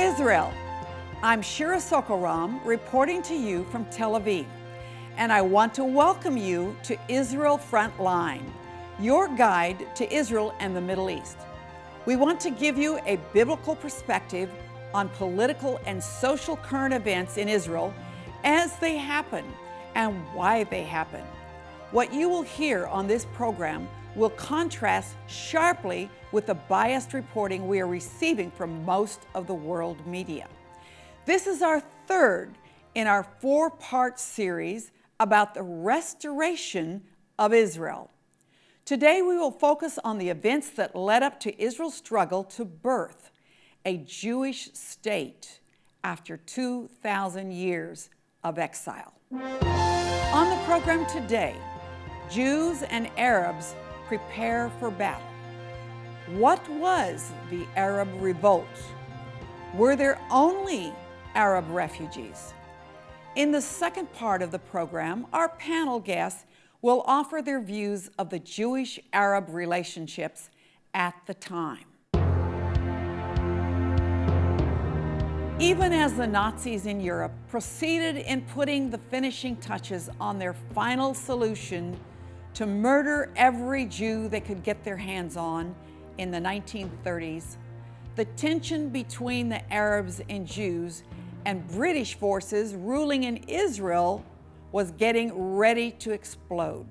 Israel. I'm Shira Sorko-Ram reporting to you from Tel Aviv, and I want to welcome you to Israel Frontline, your guide to Israel and the Middle East. We want to give you a biblical perspective on political and social current events in Israel as they happen and why they happen. What you will hear on this program will contrast sharply with the biased reporting we are receiving from most of the world media. This is our third in our four-part series about the restoration of Israel. Today we will focus on the events that led up to Israel's struggle to birth a Jewish state after 2,000 years of exile. On the program today, Jews and Arabs prepare for battle. What was the Arab revolt? Were there only Arab refugees? In the second part of the program, our panel guests will offer their views of the Jewish-Arab relationships at the time. Even as the Nazis in Europe proceeded in putting the finishing touches on their final solution to murder every Jew they could get their hands on in the 1930s, the tension between the Arabs and Jews and British forces ruling in Israel was getting ready to explode.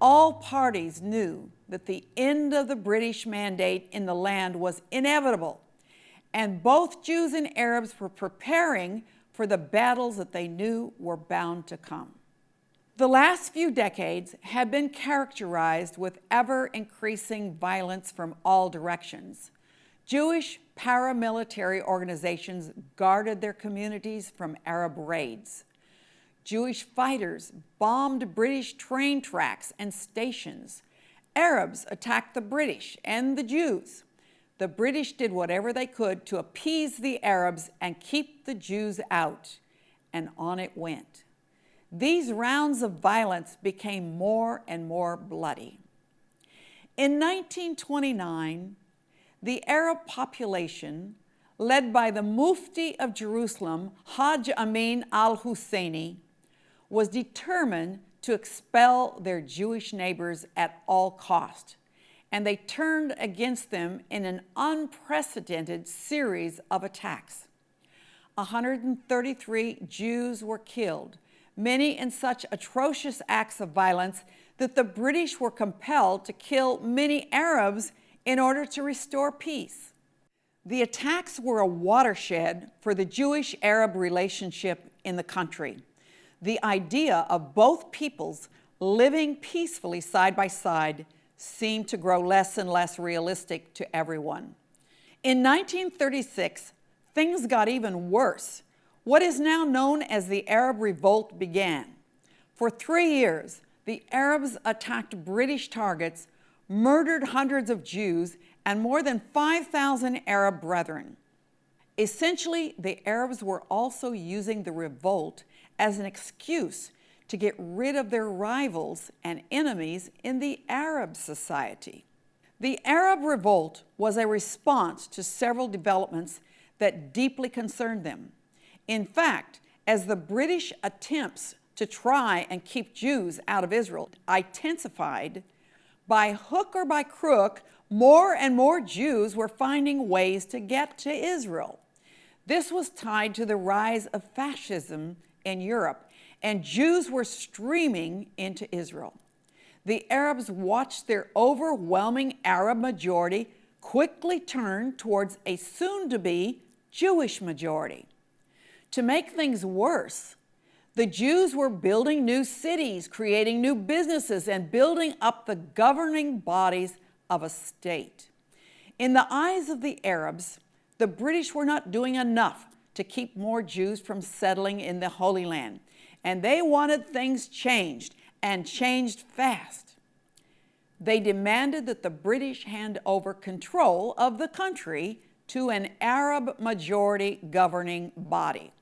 All parties knew that the end of the British mandate in the land was inevitable, and both Jews and Arabs were preparing for the battles that they knew were bound to come. The last few decades have been characterized with ever-increasing violence from all directions. Jewish paramilitary organizations guarded their communities from Arab raids. Jewish fighters bombed British train tracks and stations. Arabs attacked the British and the Jews. The British did whatever they could to appease the Arabs and keep the Jews out, and on it went. These rounds of violence became more and more bloody. In 1929, the Arab population, led by the Mufti of Jerusalem, Hajj Amin al-Husseini, was determined to expel their Jewish neighbors at all cost, and they turned against them in an unprecedented series of attacks. 133 Jews were killed, many in such atrocious acts of violence that the British were compelled to kill many Arabs in order to restore peace. The attacks were a watershed for the Jewish-Arab relationship in the country. The idea of both peoples living peacefully side by side seemed to grow less and less realistic to everyone. In 1936, things got even worse what is now known as the Arab Revolt began. For three years, the Arabs attacked British targets, murdered hundreds of Jews, and more than 5,000 Arab brethren. Essentially, the Arabs were also using the revolt as an excuse to get rid of their rivals and enemies in the Arab society. The Arab revolt was a response to several developments that deeply concerned them. In fact, as the British attempts to try and keep Jews out of Israel intensified, by hook or by crook, more and more Jews were finding ways to get to Israel. This was tied to the rise of fascism in Europe, and Jews were streaming into Israel. The Arabs watched their overwhelming Arab majority quickly turn towards a soon-to-be Jewish majority. To make things worse, the Jews were building new cities, creating new businesses, and building up the governing bodies of a state. In the eyes of the Arabs, the British were not doing enough to keep more Jews from settling in the Holy Land, and they wanted things changed, and changed fast. They demanded that the British hand over control of the country to an Arab majority governing body.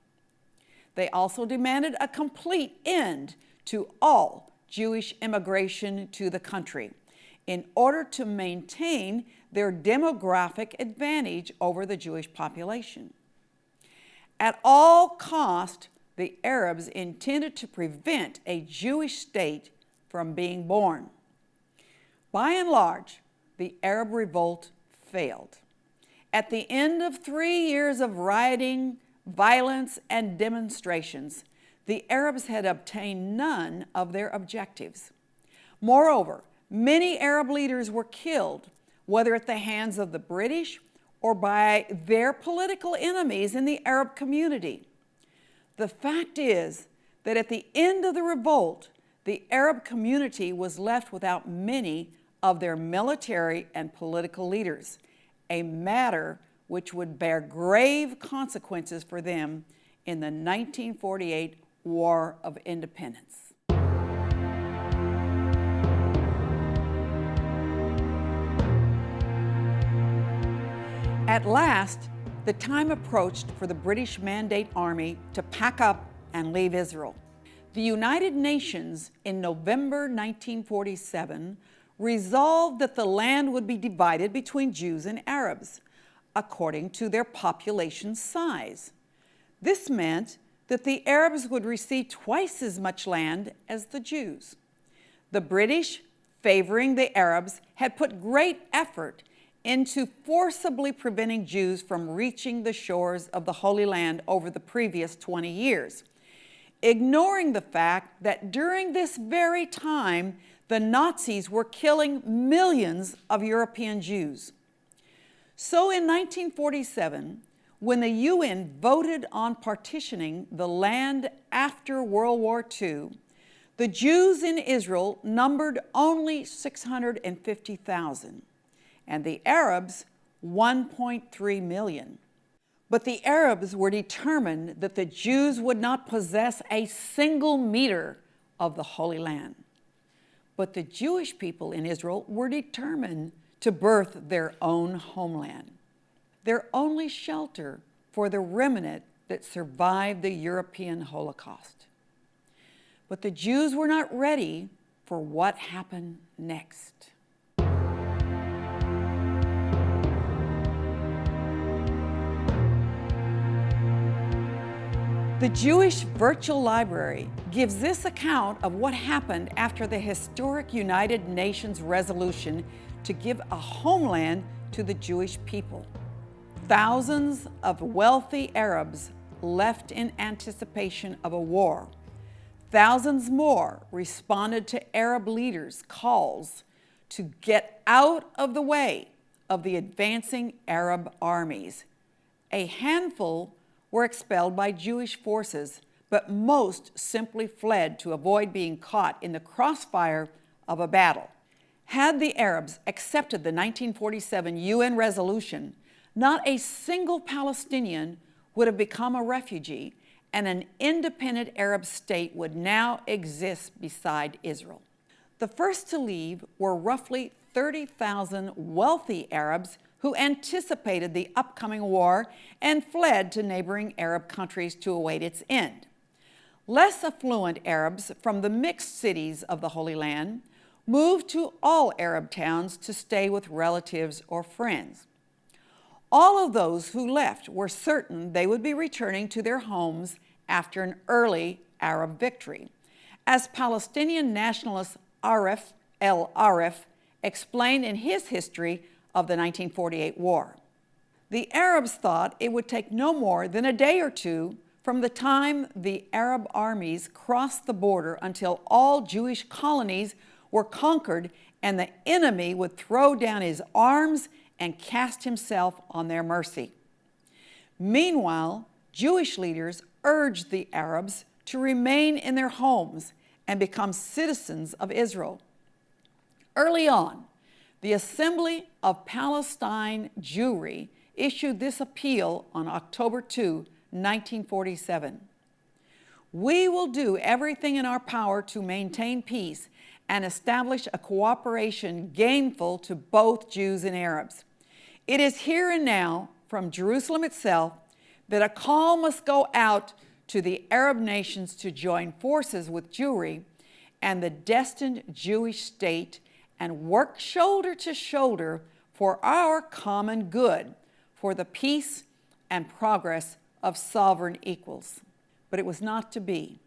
They also demanded a complete end to all Jewish immigration to the country. in order to maintain their demographic advantage over the Jewish population. At all cost, the Arabs intended to prevent a Jewish state from being born. By and large, the Arab revolt failed. At the end of three years of rioting, violence, and demonstrations, the Arabs had obtained none of their objectives. Moreover, many Arab leaders were killed, whether at the hands of the British or by their political enemies in the Arab community. The fact is that at the end of the revolt, the Arab community was left without many of their military and political leaders, a matter which would bear grave consequences for them in the 1948 War of Independence. At last, the time approached for the British Mandate Army to pack up and leave Israel. The United Nations in November 1947 resolved that the land would be divided between Jews and Arabs according to their population size. This meant that the Arabs would receive twice as much land as the Jews. The British, favoring the Arabs, had put great effort into forcibly preventing Jews from reaching the shores of the Holy Land over the previous 20 years, ignoring the fact that during this very time, the Nazis were killing millions of European Jews. So in 1947, when the UN voted on partitioning the land after World War II, the Jews in Israel numbered only 650,000 and the Arabs 1.3 million. But the Arabs were determined that the Jews would not possess a single meter of the Holy Land. But the Jewish people in Israel were determined to birth their own homeland, their only shelter for the remnant that survived the European Holocaust. But the Jews were not ready for what happened next. The Jewish Virtual Library gives this account of what happened after the historic United Nations resolution to give a homeland to the Jewish people. Thousands of wealthy Arabs left in anticipation of a war. Thousands more responded to Arab leaders' calls to get out of the way of the advancing Arab armies. A handful were expelled by Jewish forces, but most simply fled to avoid being caught in the crossfire of a battle. Had the Arabs accepted the 1947 UN resolution, not a single Palestinian would have become a refugee and an independent Arab state would now exist beside Israel. The first to leave were roughly 30,000 wealthy Arabs who anticipated the upcoming war and fled to neighboring Arab countries to await its end. Less affluent Arabs from the mixed cities of the Holy Land moved to all Arab towns to stay with relatives or friends. All of those who left were certain they would be returning to their homes after an early Arab victory. As Palestinian nationalist Arif El Arif explained in his history of the 1948 war. The Arabs thought it would take no more than a day or two from the time the Arab armies crossed the border until all Jewish colonies were conquered and the enemy would throw down his arms and cast himself on their mercy. Meanwhile, Jewish leaders urged the Arabs to remain in their homes and become citizens of Israel. Early on, the Assembly of Palestine Jewry issued this appeal on October 2, 1947. We will do everything in our power to maintain peace and establish a cooperation gainful to both Jews and Arabs. It is here and now, from Jerusalem itself, that a call must go out to the Arab nations to join forces with Jewry and the destined Jewish state and work shoulder to shoulder for our common good, for the peace and progress of sovereign equals. But it was not to be.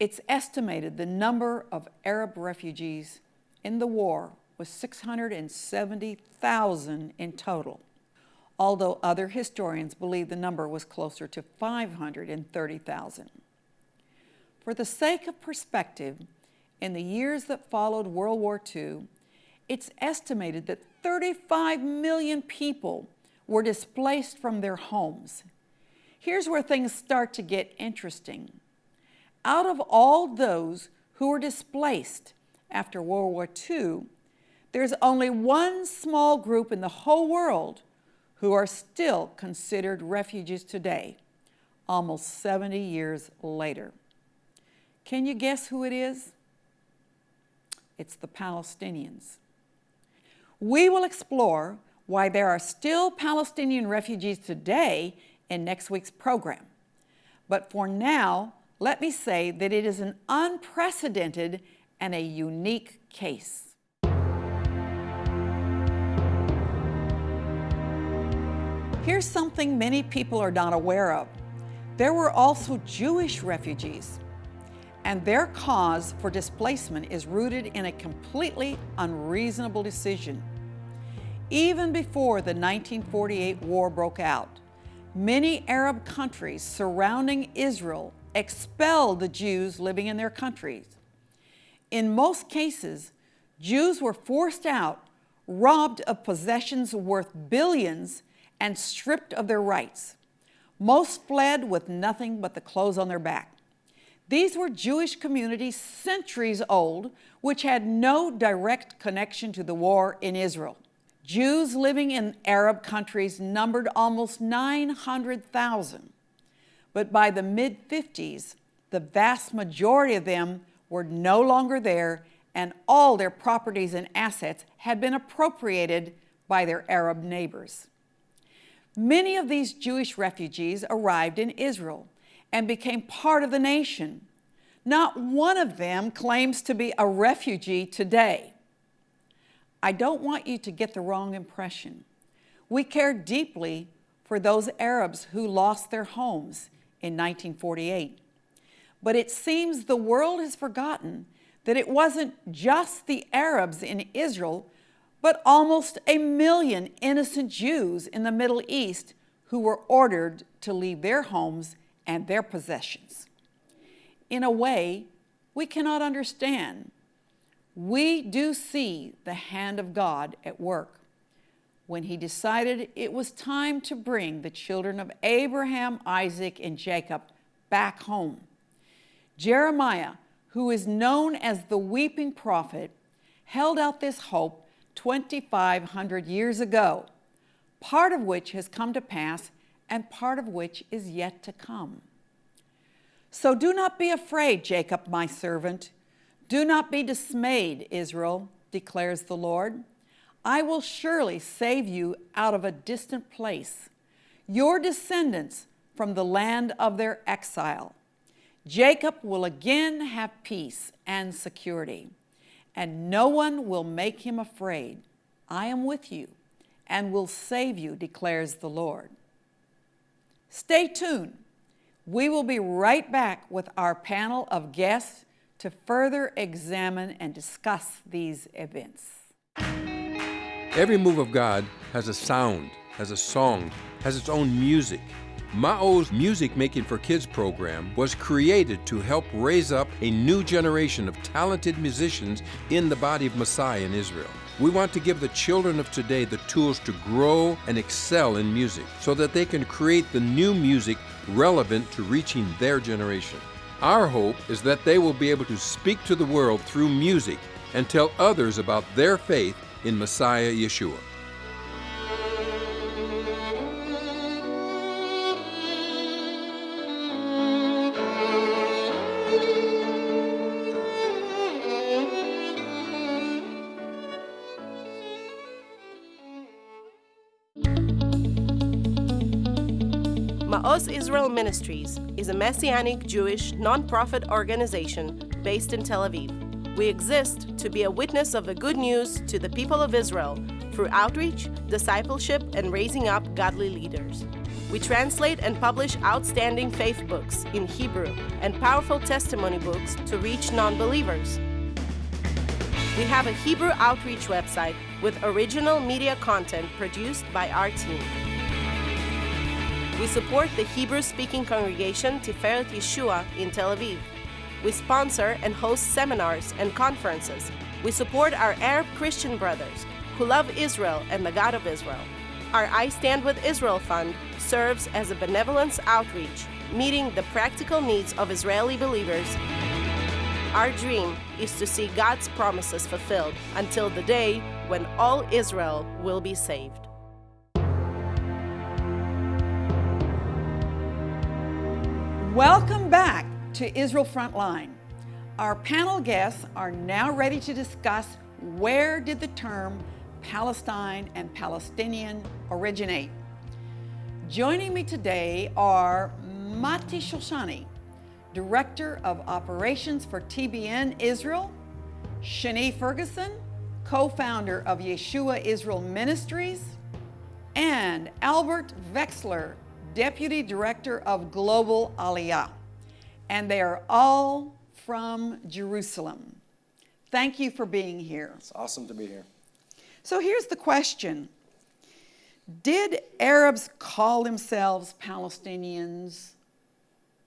It's estimated the number of Arab refugees in the war was 670,000 in total, although other historians believe the number was closer to 530,000. For the sake of perspective, in the years that followed World War II, it's estimated that 35 million people were displaced from their homes. Here's where things start to get interesting. Out of all those who were displaced after World War II, there's only one small group in the whole world who are still considered refugees today, almost 70 years later. Can you guess who it is? It's the Palestinians. We will explore why there are still Palestinian refugees today in next week's program. But for now, let me say that it is an unprecedented and a unique case. Here's something many people are not aware of. There were also Jewish refugees, and their cause for displacement is rooted in a completely unreasonable decision. Even before the 1948 war broke out, many Arab countries surrounding Israel expelled the Jews living in their countries. In most cases, Jews were forced out, robbed of possessions worth billions, and stripped of their rights. Most fled with nothing but the clothes on their back. These were Jewish communities centuries old, which had no direct connection to the war in Israel. Jews living in Arab countries numbered almost 900,000. But by the mid 50s, the vast majority of them were no longer there, and all their properties and assets had been appropriated by their Arab neighbors. Many of these Jewish refugees arrived in Israel and became part of the nation. Not one of them claims to be a refugee today. I don't want you to get the wrong impression. We care deeply for those Arabs who lost their homes in 1948. But it seems the world has forgotten that it wasn't just the Arabs in Israel but almost a million innocent Jews in the Middle East who were ordered to leave their homes and their possessions. In a way, we cannot understand. We do see the hand of God at work when he decided it was time to bring the children of Abraham, Isaac, and Jacob back home. Jeremiah, who is known as the weeping prophet, held out this hope 2,500 years ago, part of which has come to pass and part of which is yet to come. So do not be afraid, Jacob, my servant. Do not be dismayed, Israel, declares the Lord. I will surely save you out of a distant place, your descendants from the land of their exile. Jacob will again have peace and security and no one will make him afraid. I am with you and will save you, declares the Lord. Stay tuned. We will be right back with our panel of guests to further examine and discuss these events. Every move of God has a sound, has a song, has its own music. Ma'oz Music Making for Kids program was created to help raise up a new generation of talented musicians in the body of Messiah in Israel. We want to give the children of today the tools to grow and excel in music so that they can create the new music relevant to reaching their generation. Our hope is that they will be able to speak to the world through music and tell others about their faith in Messiah Yeshua. Ma'oz Israel Ministries is a Messianic Jewish nonprofit organization based in Tel Aviv We exist to be a witness of the good news to the people of Israel through outreach, discipleship, and raising up godly leaders. We translate and publish outstanding faith books in Hebrew and powerful testimony books to reach non believers. We have a Hebrew outreach website with original media content produced by our team. We support the Hebrew speaking congregation Tiferet Yeshua in Tel Aviv. We sponsor and host seminars and conferences. We support our Arab Christian brothers who love Israel and the God of Israel. Our I Stand with Israel Fund serves as a benevolence outreach, meeting the practical needs of Israeli believers. Our dream is to see God's promises fulfilled until the day when all Israel will be saved. Welcome back to Israel Frontline. Our panel guests are now ready to discuss where did the term Palestine and Palestinian originate. Joining me today are Mati Shoshani, Director of Operations for TBN Israel, Shani Ferguson, co-founder of Yeshua Israel Ministries, and Albert Vexler, Deputy Director of Global Aliyah. And they are all from Jerusalem. Thank you for being here. It's awesome to be here. So here's the question. Did Arabs call themselves Palestinians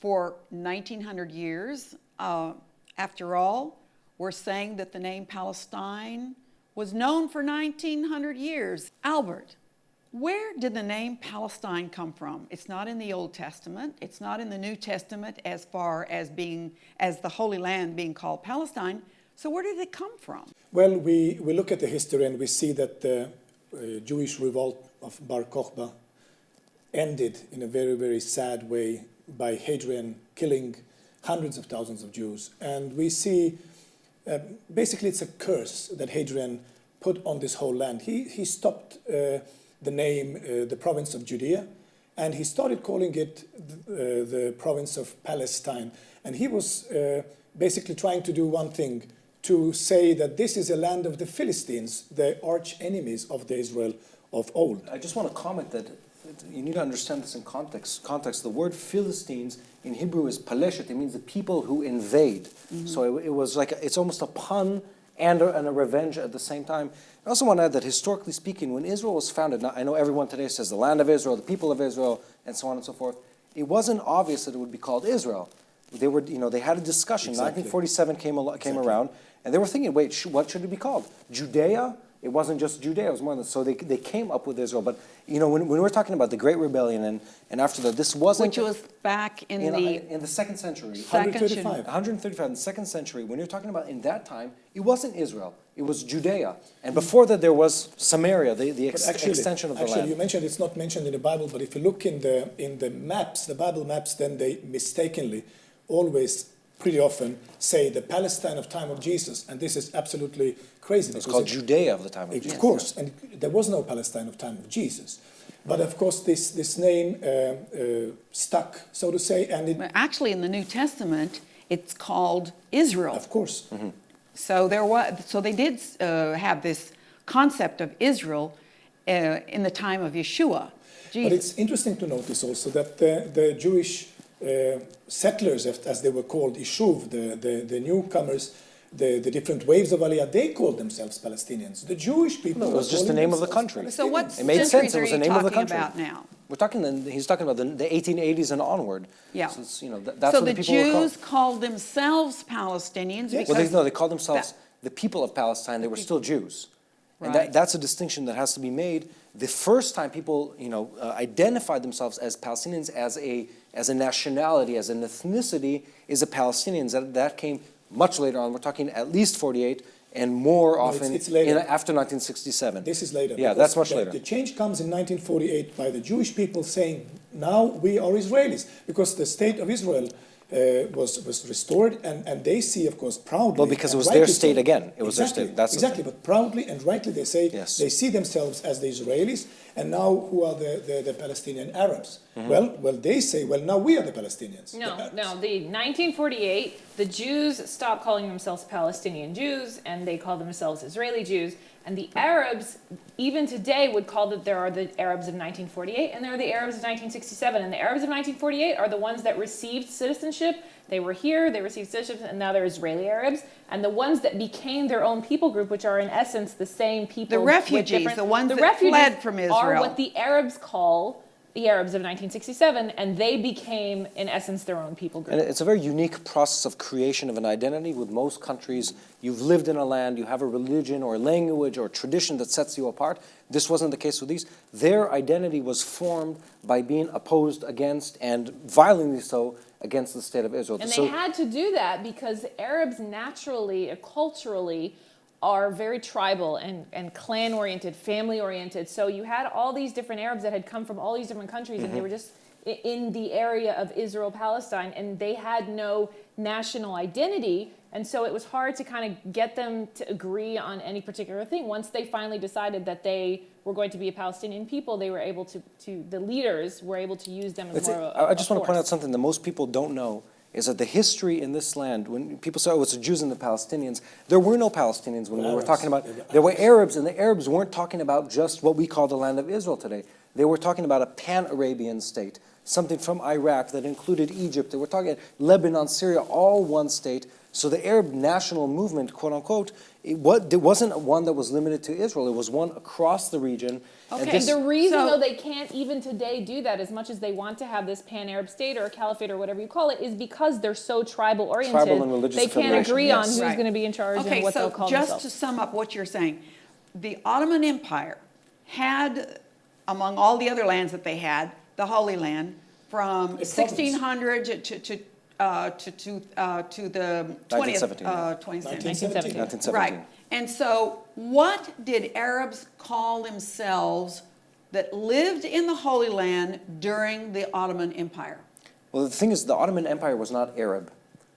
for 1900 years? Uh, after all, we're saying that the name Palestine was known for 1900 years. Albert, where did the name Palestine come from? It's not in the Old Testament. It's not in the New Testament as far as being as the Holy Land being called Palestine. So where did it come from? Well, we, we look at the history and we see that the uh, Jewish revolt of Bar Kokhba ended in a very, very sad way by Hadrian killing hundreds of thousands of Jews. And we see, uh, basically it's a curse that Hadrian put on this whole land. He, he stopped uh, the name, uh, the province of Judea, and he started calling it the, uh, the province of Palestine. And he was uh, basically trying to do one thing, to say that this is a land of the Philistines, the arch enemies of the Israel of old. I just want to comment that you need to understand this in context. Context. The word Philistines in Hebrew is paleshet. It means the people who invade. Mm -hmm. So it, it, was like a, it's almost a pun and a, and a revenge at the same time. I also want to add that historically speaking, when Israel was founded, now I know everyone today says the land of Israel, the people of Israel, and so on and so forth. It wasn't obvious that it would be called Israel. They were, you know, they had a discussion. Exactly. 1947 came, came exactly. around, and they were thinking, wait, sh what should it be called? Judea? It wasn't just Judea, it was more than so they, they came up with Israel. But you know, when, when we're talking about the Great Rebellion and, and after that, this wasn't Which was back in, in the in the second century. Second 135. 135 in the second century. When you're talking about in that time, it wasn't Israel. It was Judea. And before that there was Samaria, the, the ex actually, extension of the actually, land. you mentioned it's not mentioned in the Bible, but if you look in the in the maps, the Bible maps, then they mistakenly always pretty often say the Palestine of time of Jesus, and this is absolutely crazy. It's called it, Judea of the time of it, Jesus. Of course, and there was no Palestine of time of Jesus. But of course, this, this name uh, uh, stuck, so to say, and it... Actually, in the New Testament, it's called Israel. Of course. Mm -hmm. So there was, so they did uh, have this concept of Israel uh, in the time of Yeshua. Jesus. But it's interesting to notice also that the, the Jewish uh, settlers, as they were called, Yishuv, the, the, the newcomers, the, the different waves of Aliyah, they called themselves Palestinians. The Jewish people. No, it was just the name of the country. So what it made sense. It was the name of the country. about now? We're talking. The, he's talking about the, the 1880s and onward. Yeah. So you know that, that's so what the, the people Jews were called themselves Palestinians. Yes. Well, they, no, they called themselves the people of Palestine. They were still Jews. Right. And that, that's a distinction that has to be made. The first time people, you know, uh, identified themselves as Palestinians as a as a nationality, as an ethnicity, is a Palestinians. That, that came much later on. We're talking at least 48 and more no, often it's, it's in, after 1967. This is later. Yeah, that's much the, later. The change comes in 1948 by the Jewish people saying, now we are Israelis, because the state of Israel uh, was, was restored, and, and they see, of course, proudly. Well, because it was their state so, again. It was exactly, their state. That's exactly, but proudly and rightly they say yes. they see themselves as the Israelis, and now who are the, the, the Palestinian Arabs? Mm -hmm. Well, well, they say, well, now we are the Palestinians. No, the no, the 1948 the Jews stopped calling themselves Palestinian Jews and they call themselves Israeli Jews. And the Arabs, even today, would call that there are the Arabs of 1948 and there are the Arabs of 1967. And the Arabs of 1948 are the ones that received citizenship. They were here, they received citizenship, and now they're Israeli Arabs. And the ones that became their own people group, which are in essence the same people. The refugees, the ones that refugees fled from Israel. Are what the Arabs call the Arabs of 1967, and they became, in essence, their own people group. And it's a very unique process of creation of an identity. With most countries, you've lived in a land, you have a religion or language or tradition that sets you apart. This wasn't the case with these. Their identity was formed by being opposed against and violently so against the state of Israel. And so, they had to do that because Arabs naturally, culturally, are very tribal and, and clan oriented, family oriented. So you had all these different Arabs that had come from all these different countries and they mm-hmm. were just in the area of Israel Palestine and they had no national identity. And so it was hard to kind of get them to agree on any particular thing. Once they finally decided that they were going to be a Palestinian people, they were able to, to the leaders were able to use them as It's- more of a, I I just a want to point out something that most people don't know is that the history in this land, when people say, oh, it's the Jews and the Palestinians, there were no Palestinians when we were talking about, there were Arabs. Arabs, and the Arabs weren't talking about just what we call the land of Israel today. They were talking about a pan-Arabian state, something from Iraq that included Egypt. They were talking Lebanon, Syria, all one state. So the Arab national movement, quote unquote, it wasn't one that was limited to Israel. It was one across the region. And Okay, this- The reason So- though they can't even today do that as much as they want to have this pan-Arab state or a caliphate or whatever you call it is because they're so tribal oriented. Tribal and religious they can't affiliation, agree on who's Right. going to be in charge okay, and what so they'll call just themselves. to sum up what you're saying, the Ottoman Empire had, among all the other lands that they had, the Holy Land from province. 1600 to to to, uh, to, to, uh, to the 20th 1917, uh, 20th century. 1917. 1917. Right. And so, what did Arabs call themselves that lived in the Holy Land during the Ottoman Empire? Well, the thing is, the Ottoman Empire was not Arab.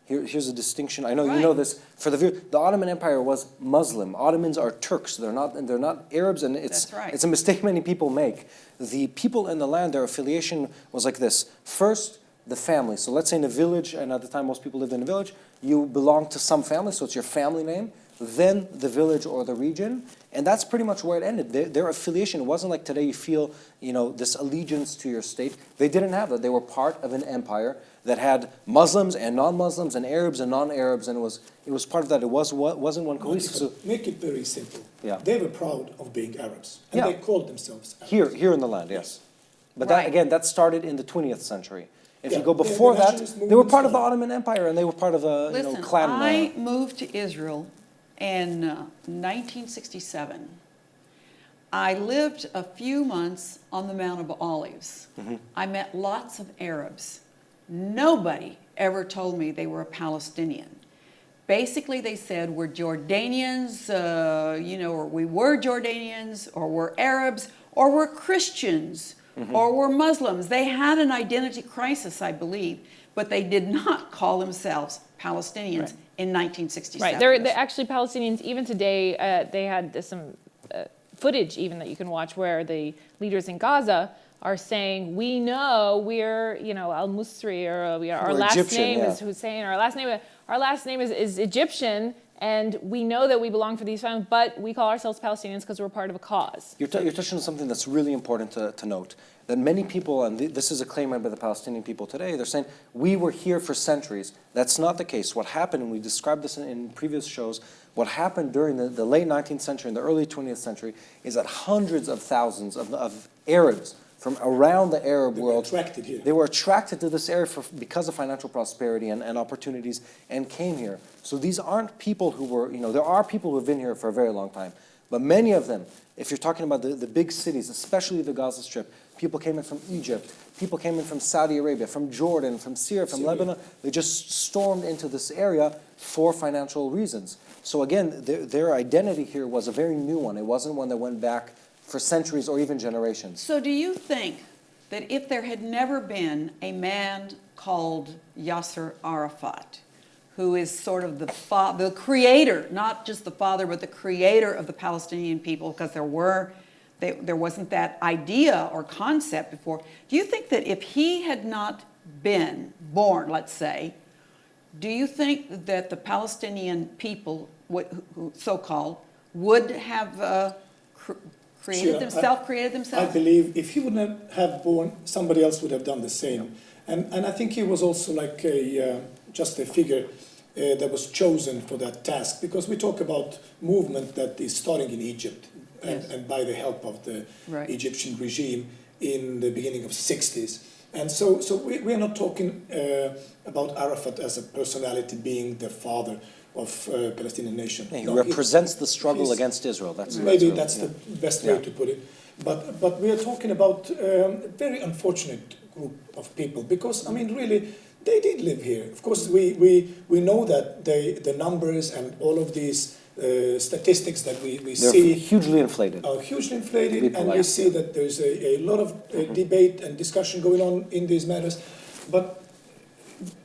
Here, here's a distinction. I know you know this. For the view, the Ottoman Empire was Muslim. Ottomans are Turks. They're not. They're not Arabs, and it's right. it's a mistake many people make. The people in the land, their affiliation was like this. First, the family. So let's say in a village, and at the time most people lived in a village, you belong to some family, so it's your family name. Then the village or the region, and that's pretty much where it ended. Their, their affiliation it wasn't like today. You feel, you know, this allegiance to your state. They didn't have that. They were part of an empire that had Muslims and non-Muslims and Arabs and non-Arabs, and it was it was part of that. It was, wasn't one cohesive. So Make it very simple. Yeah. They were proud of being Arabs, and Yeah. they called themselves Arabs. here here in the land, yes. But Right. that again, that started in the 20th century. If you go the- the before that, they were part of the. Ottoman Empire, and they were part of a you know Listen, clan. I moved to Israel in uh, 1967. I lived a few months on the Mount of Olives. Mm-hmm. I met lots of Arabs. Nobody ever told me they were a Palestinian. Basically, they said we're Jordanians, uh, you know, or we were Jordanians, or we're Arabs, or we're Christians, Mm-hmm. or we're Muslims. They had an identity crisis, I believe, but they did not call themselves Palestinians in 1967. Right. They're, they're actually Palestinians. Even today, uh, they had some uh, footage even that you can watch where the leaders in Gaza are saying, "We know we're, you know, Al Musri, or uh, we are, our We're last Egyptian, name yeah. is Hussein, our last name, our last name is, is Egyptian." And we know that we belong for these families, but we call ourselves Palestinians because we're part of a cause. You're, you're touching on something that's really important to, to note. That many people, and th- this is a claim made by the Palestinian people today, they're saying, we were here for centuries. That's not the case. What happened, and we described this in, in previous shows, what happened during the, the late 19th century and the early 20th century is that hundreds of thousands of, of Arabs from around the Arab They were world, attracted here. they were attracted to this area for, because of financial prosperity and, and opportunities and came here. So these aren't people who were, you know, there are people who have been here for a very long time. But many of them, if you're talking about the, the big cities, especially the Gaza Strip, people came in from Egypt, people came in from Saudi Arabia, from Jordan, from Syria, from Syria. Lebanon. They just stormed into this area for financial reasons. So again, their, their identity here was a very new one. It wasn't one that went back for centuries or even generations. So, do you think that if there had never been a man called Yasser Arafat, who is sort of the the creator, not just the father, but the creator of the Palestinian people, because there were they, there wasn't that idea or concept before. Do you think that if he had not been born, let's say, Do you think that the Palestinian people, so-called, would have uh, cr- created Sure, themselves, created I believe if he wouldn't have born, somebody else would have done the same. And, and I think he was also like a, uh, just a figure uh, that was chosen for that task because we talk about movement that is starting in Egypt Yes. and by the help of the Right. Egyptian regime in the beginning of 60s. And so, so we, we are not talking uh, about Arafat as a personality being the father of uh, Palestinian nation. He No, he- represents the struggle against Israel. That's Maybe really- that's yeah. the best way Yeah. to put it. But, but we are talking about um, a very unfortunate group of people because, I mean, really, they did live here. Of course, we, we, we know that they, the numbers and all of these uh, statistics that we, we They're see hugely inflated. are hugely inflated, and we see that there's a, a lot of uh, debate and discussion going on in these matters. But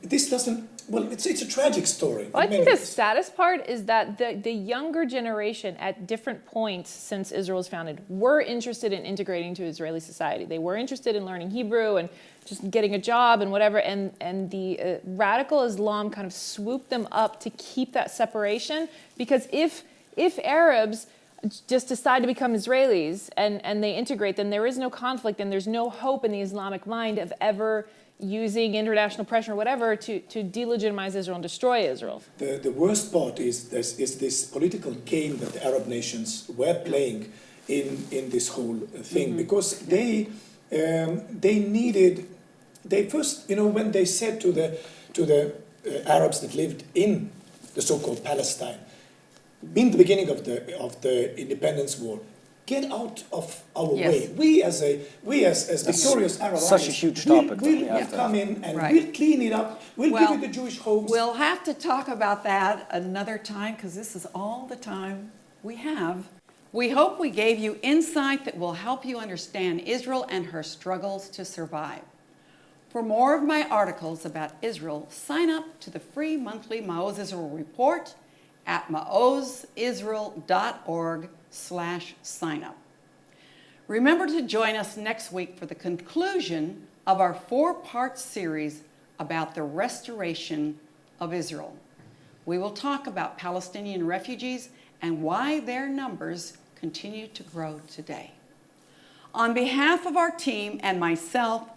this doesn't, well, it's, it's a tragic story. Well, I think the saddest part is that the, the younger generation at different points since Israel was founded were interested in integrating to Israeli society. They were interested in learning Hebrew and just getting a job and whatever. And, and the uh, radical Islam kind of swooped them up to keep that separation. Because if, if Arabs just decide to become Israelis and, and they integrate, then there is no conflict and there's no hope in the Islamic mind of ever using international pressure or whatever to, to delegitimize Israel and destroy Israel. The, the worst part is this, is this political game that the Arab nations were playing in, in this whole thing because they, um, they needed, they first, you know, when they said to the, to the uh, Arabs that lived in the so-called Palestine, in the beginning of the, of the independence war, get out of our Yes. way. We as a we as, as victorious Arab such a allies, huge we'll- topic, We'll, though, yeah. we'll come in and Right. we'll clean it up. We'll Well, give it the Jewish homes. We'll have to talk about that another time because this is all the time we have. We hope we gave you insight that will help you understand Israel and her struggles to survive. For more of my articles about Israel, sign up to the free monthly Maoz Israel report at maozisrael.org slash sign up. Remember to join us next week for the conclusion of our four-part series about the restoration of Israel. We will talk about Palestinian refugees and why their numbers continue to grow today. On behalf of our team and myself,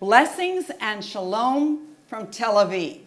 blessings and shalom from Tel Aviv.